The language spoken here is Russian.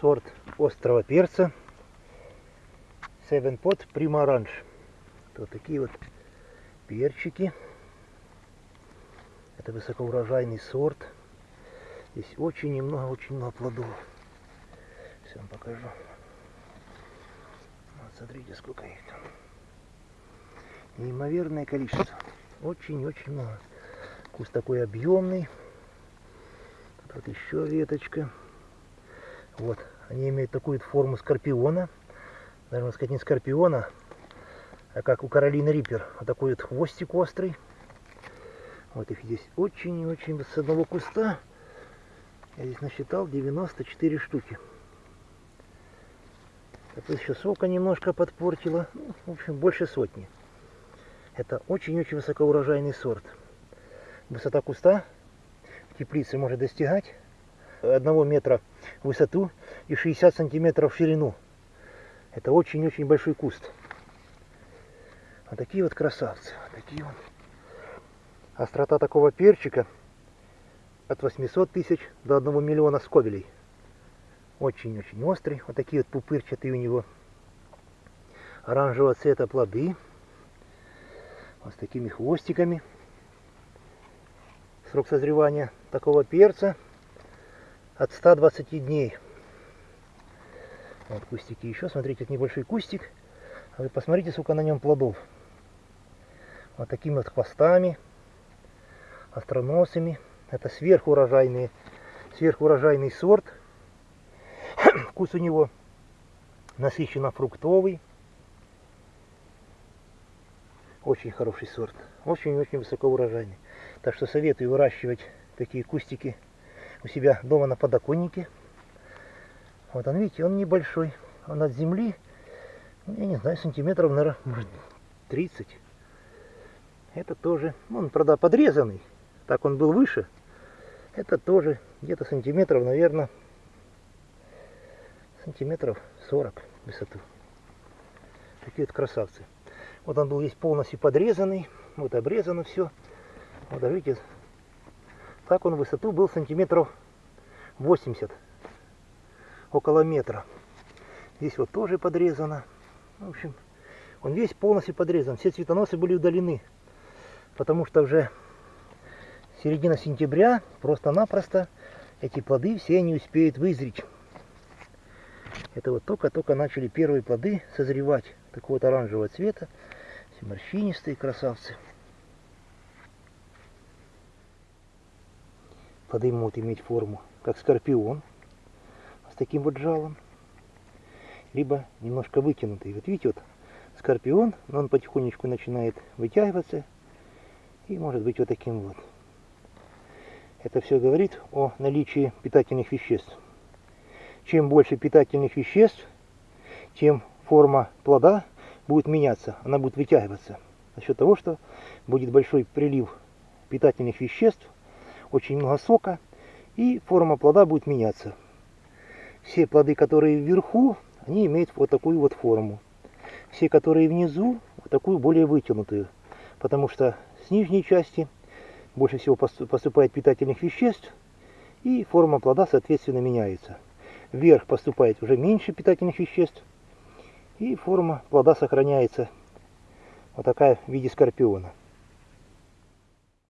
сорт острого перца Seven Pot Prima. Вот такие вот перчики. Это высокоурожайный сорт. Здесь очень немного, очень много плодов. Все вам покажу. Вот смотрите, сколько их там. Неимоверное количество. Очень-очень много. Куст такой объемный. Тут вот еще веточка. Вот. Они имеют такую форму скорпиона. Можно сказать, не скорпиона, а как у Каролины Риппер. Вот такой вот хвостик острый. Вот их здесь очень и очень с одного куста. Я здесь насчитал 94 штуки. Это еще сока немножко подпортила. Ну, в общем, больше сотни. Это очень-очень высокоурожайный сорт. Высота куста в теплице может достигать 1 метра в высоту и 60 сантиметров в ширину. Это очень-очень большой куст. Вот такие вот красавцы. Вот такие вот. Острота такого перчика от 800 тысяч до 1 миллиона скобелей. Очень-очень острый. Вот такие вот пупырчатые у него оранжевого цвета плоды. Вот с такими хвостиками. Срок созревания такого перца от 120 дней. Вот кустики еще. Смотрите, это небольшой кустик. А вы посмотрите, сколько на нем плодов. Вот такими вот хвостами, остроносами. Это сверхурожайный, сверхурожайный сорт. Вкус у него насыщенно фруктовый. Очень хороший сорт. Очень-очень высокоурожайный. Так что советую выращивать такие кустики у себя дома на подоконнике. Вот он, видите, он небольшой. Он от земли, я не знаю, сантиметров, наверное, может 30. Это тоже, он, правда, подрезанный. Так он был выше. Это тоже где-то сантиметров, наверное, сантиметров 40 высоту. Такие вот красавцы. Вот он был весь полностью подрезанный. Вот обрезано все. Вот, видите, так он в высоту был сантиметров 80. Около метра. Здесь вот тоже подрезано. В общем, он весь полностью подрезан. Все цветоносы были удалены. Потому что уже середина сентября просто-напросто эти плоды все не успеют вызреть. Это вот только-только начали первые плоды созревать. Такого вот оранжевого цвета. Все морщинистые красавцы. Плоды могут иметь форму, как скорпион, с таким вот жалом. Либо немножко вытянутый. Вот видите, вот скорпион, но он потихонечку начинает вытягиваться. И может быть вот таким вот. Это все говорит о наличии питательных веществ. Чем больше питательных веществ, тем форма плода будет меняться, она будет вытягиваться. За счет того, что будет большой прилив питательных веществ, очень много сока, и форма плода будет меняться. Все плоды, которые вверху, они имеют вот такую вот форму. Все, которые внизу, вот такую более вытянутую. Потому что с нижней части больше всего поступает питательных веществ, и форма плода, соответственно, меняется. Вверх поступает уже меньше питательных веществ, и форма плода сохраняется вот такая в виде скорпиона.